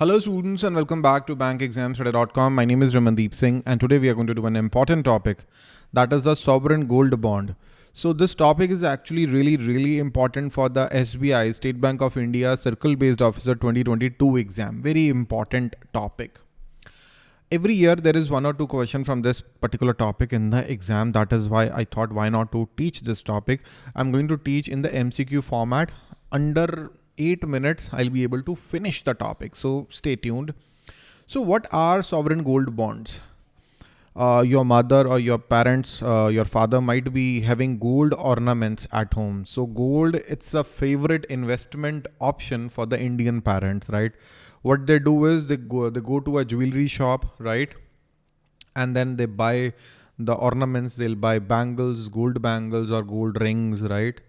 Hello students and welcome back to bankexamstoday.com. My name is Ramandeep Singh and today we are going to do an important topic that is the sovereign gold bond. So this topic is actually really really important for the SBI State Bank of India Circle Based Officer 2022 exam. Very important topic. Every year there is one or two question from this particular topic in the exam. That is why I thought why not to teach this topic. I'm going to teach in the MCQ format under eight minutes, I'll be able to finish the topic. So stay tuned. So what are sovereign gold bonds? Uh, your mother or your parents, uh, your father might be having gold ornaments at home. So gold, it's a favorite investment option for the Indian parents, right? What they do is they go, they go to a jewelry shop, right? And then they buy the ornaments, they'll buy bangles, gold bangles or gold rings, right?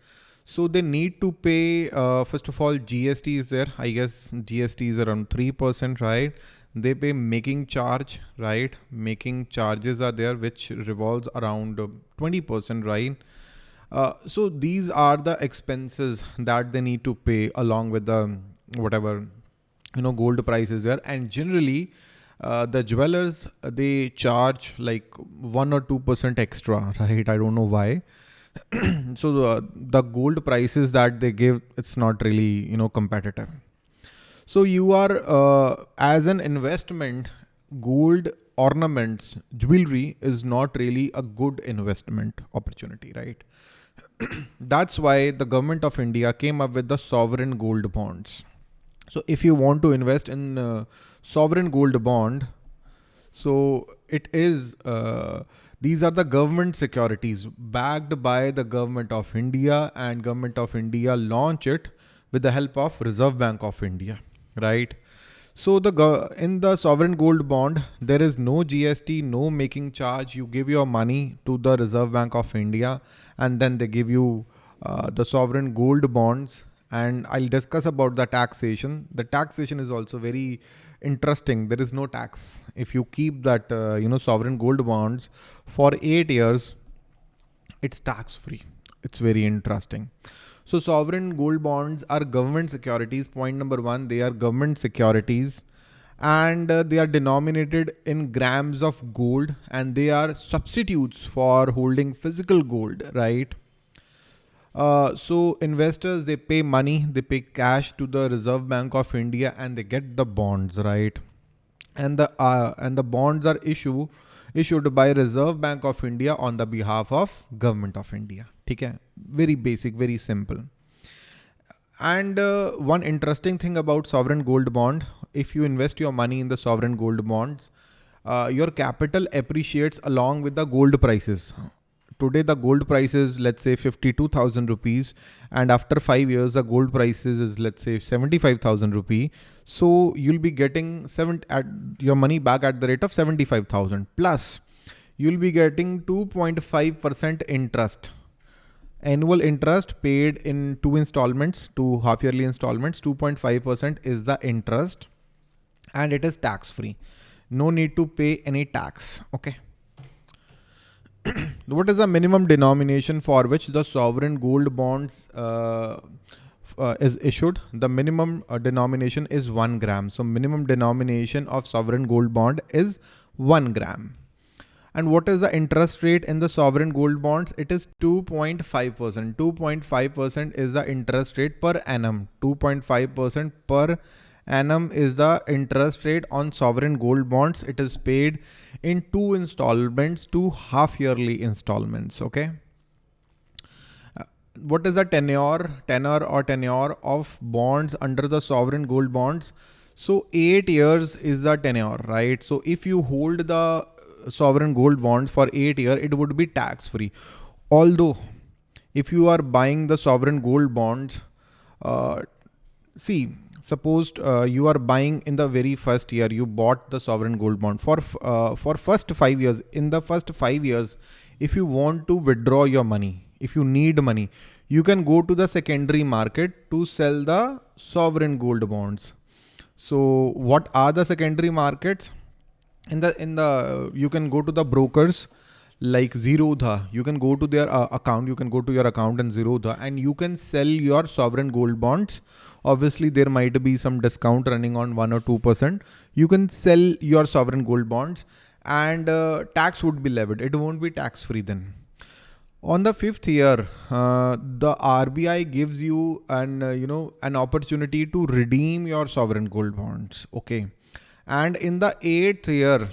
So they need to pay, uh, first of all, GST is there. I guess GST is around 3%, right? They pay making charge, right? Making charges are there, which revolves around 20%, right? Uh, so these are the expenses that they need to pay along with the whatever, you know, gold prices there. And generally, uh, the jewelers, they charge like one or 2% extra, right? I don't know why. so the, the gold prices that they give, it's not really, you know, competitive. So you are, uh, as an investment, gold ornaments, jewelry is not really a good investment opportunity, right? That's why the government of India came up with the sovereign gold bonds. So if you want to invest in uh, sovereign gold bond, so it is, uh, these are the government securities backed by the government of India and government of India launch it with the help of Reserve Bank of India, right? So the in the sovereign gold bond, there is no GST, no making charge. You give your money to the Reserve Bank of India and then they give you uh, the sovereign gold bonds and I'll discuss about the taxation. The taxation is also very interesting. There is no tax. If you keep that, uh, you know, sovereign gold bonds for eight years, it's tax free. It's very interesting. So sovereign gold bonds are government securities. Point number one, they are government securities and uh, they are denominated in grams of gold and they are substitutes for holding physical gold, right? Uh, so investors, they pay money, they pay cash to the Reserve Bank of India and they get the bonds, right? And the, uh, and the bonds are issue, issued by Reserve Bank of India on the behalf of Government of India. Okay? Very basic, very simple. And uh, one interesting thing about sovereign gold bond, if you invest your money in the sovereign gold bonds, uh, your capital appreciates along with the gold prices today the gold price is let's say 52,000 rupees and after five years the gold prices is let's say 75,000 rupee. So you'll be getting seven at your money back at the rate of 75,000 plus you'll be getting 2.5% interest annual interest paid in two installments, two half yearly installments, 2.5% is the interest and it is tax free. No need to pay any tax. Okay. what is the minimum denomination for which the sovereign gold bonds uh, uh, is issued? The minimum uh, denomination is one gram. So minimum denomination of sovereign gold bond is one gram. And what is the interest rate in the sovereign gold bonds? It is 2.5%. 2.5% is the interest rate per annum. 2.5% per annum is the interest rate on sovereign gold bonds. It is paid in two installments, two half yearly installments. Okay. Uh, what is the tenure, tenor or tenure of bonds under the sovereign gold bonds? So eight years is the tenure, right? So if you hold the sovereign gold bonds for eight year, it would be tax free. Although if you are buying the sovereign gold bonds, uh, see suppose uh, you are buying in the very first year you bought the sovereign gold bond for uh, for first five years. In the first five years if you want to withdraw your money if you need money you can go to the secondary market to sell the sovereign gold bonds. So what are the secondary markets? In the in the you can go to the brokers like Zerodha, you can go to their uh, account, you can go to your account in Zerodha and you can sell your sovereign gold bonds obviously there might be some discount running on one or 2%. You can sell your sovereign gold bonds and uh, tax would be levied. It won't be tax free then. On the fifth year, uh, the RBI gives you an uh, you know an opportunity to redeem your sovereign gold bonds. Okay, and in the eighth year,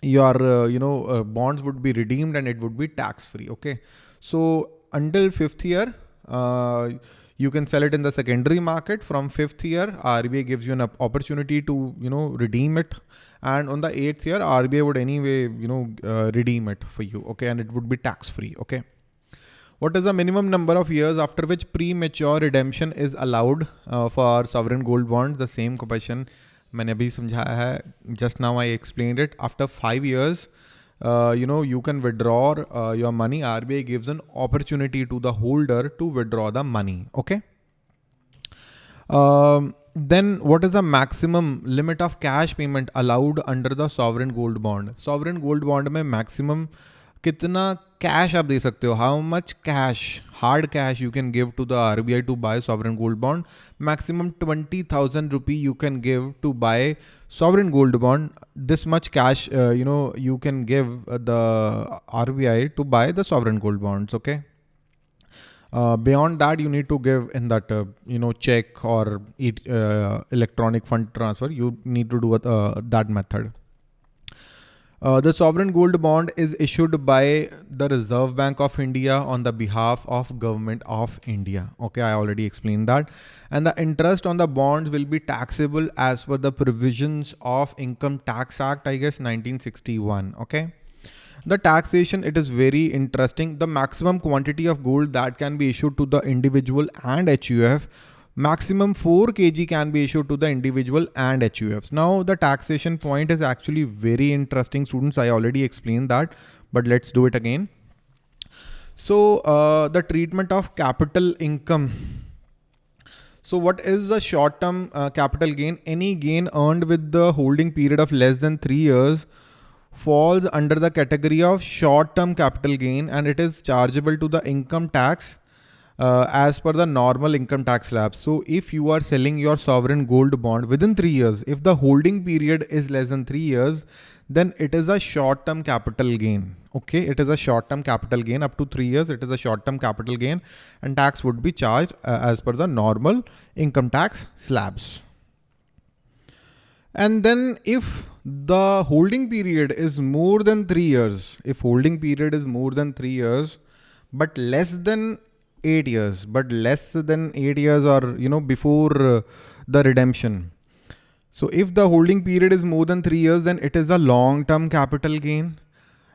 your uh, you know uh, bonds would be redeemed and it would be tax free. Okay, so until fifth year, uh, you can sell it in the secondary market from fifth year. RBI gives you an opportunity to, you know, redeem it. And on the eighth year, RBI would anyway, you know, uh, redeem it for you. Okay. And it would be tax free. Okay. What is the minimum number of years after which premature redemption is allowed uh, for sovereign gold bonds? The same question I have just now just now I explain it uh, you know you can withdraw uh, your money. RBI gives an opportunity to the holder to withdraw the money. Okay? Um, then what is the maximum limit of cash payment allowed under the sovereign gold bond? Sovereign gold bond में maximum कितना cash आप दे सकते हो? How much cash hard cash you can give to the R B I to buy sovereign gold bond maximum twenty thousand rupee you can give to buy sovereign gold bond this much cash you know you can give the R B I to buy the sovereign gold bonds okay beyond that you need to give in that you know cheque और electronic fund transfer you need to do that method Uh, the sovereign gold bond is issued by the Reserve Bank of India on the behalf of government of India. Okay, I already explained that. And the interest on the bonds will be taxable as per the provisions of Income Tax Act, I guess 1961. Okay the taxation it is very interesting the maximum quantity of gold that can be issued to the individual and HUF maximum 4 kg can be issued to the individual and HUFs now the taxation point is actually very interesting students. I already explained that but let's do it again. So uh, the treatment of capital income. So what is the short term uh, capital gain? Any gain earned with the holding period of less than 3 years falls under the category of short-term capital gain and it is chargeable to the income tax uh, as per the normal income tax slab. So if you are selling your sovereign gold bond within three years, if the holding period is less than three years, then it is a short-term capital gain. Okay, it is a short-term capital gain up to three years. It is a short-term capital gain and tax would be charged uh, as per the normal income tax slabs. And then if the holding period is more than three years, if holding period is more than three years, but less than eight years, but less than eight years or, you know, before uh, the redemption. So if the holding period is more than three years, then it is a long-term capital gain.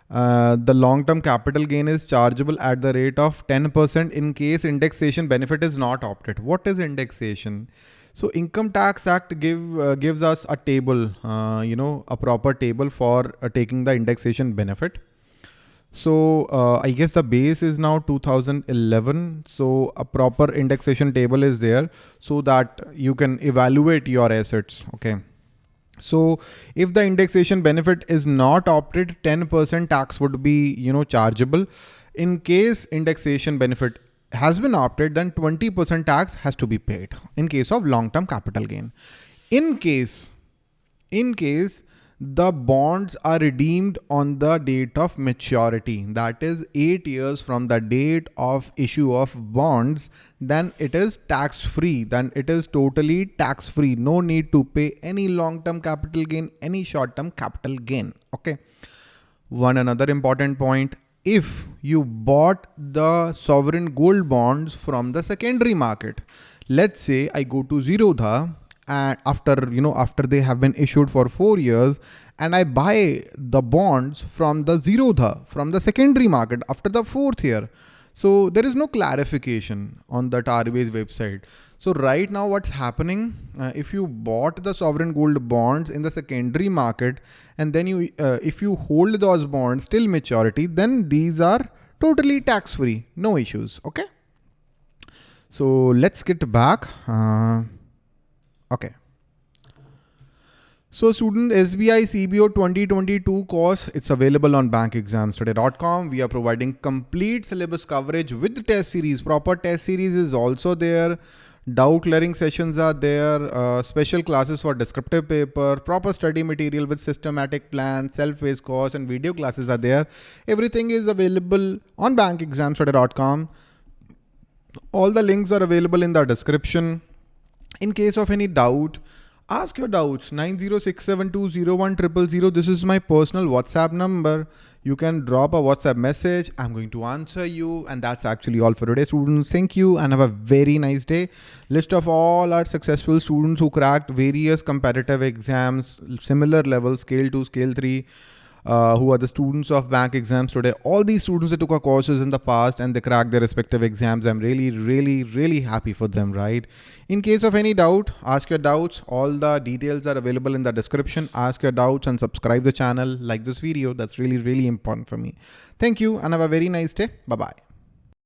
Uh, the long-term capital gain is chargeable at the rate of 10% in case indexation benefit is not opted. What is indexation? So income tax act give uh, gives us a table, uh, you know, a proper table for uh, taking the indexation benefit. So uh, I guess the base is now 2011. So a proper indexation table is there so that you can evaluate your assets. Okay. So if the indexation benefit is not opted, 10% tax would be, you know, chargeable. In case indexation benefit has been opted, then 20% tax has to be paid in case of long-term capital gain. In case, in case the bonds are redeemed on the date of maturity, that is eight years from the date of issue of bonds, then it is tax free. Then it is totally tax free. No need to pay any long-term capital gain, any short-term capital gain. Okay. One another important point if you bought the sovereign gold bonds from the secondary market. Let's say I go to Zerodha and after, you know, after they have been issued for four years and I buy the bonds from the Zerodha, from the secondary market after the fourth year. So there is no clarification on that RBI's website. So right now what's happening, uh, if you bought the sovereign gold bonds in the secondary market and then you, uh, if you hold those bonds till maturity, then these are totally tax free, no issues. Okay. So let's get back. Uh, okay. So student SBI CBO 2022 course, it's available on bankexamstoday.com. We are providing complete syllabus coverage with test series. Proper test series is also there. doubt clearing sessions are there, uh, special classes for descriptive paper, proper study material with systematic plan, self-paced course and video classes are there. Everything is available on bankexamstoday.com. All the links are available in the description. In case of any doubt, ask your doubts 906720100. This is my personal WhatsApp number you can drop a WhatsApp message. I'm going to answer you. And that's actually all for today, students. Thank you and have a very nice day. List of all our successful students who cracked various competitive exams, similar levels, scale two, scale three uh, who are the students of bank exams today. All these students that took our courses in the past and they cracked their respective exams. I'm really, really, really happy for them, right? In case of any doubt, ask your doubts. All the details are available in the description. Ask your doubts and subscribe the channel, like this video. That's really, really important for me. Thank you and have a very nice day. Bye-bye.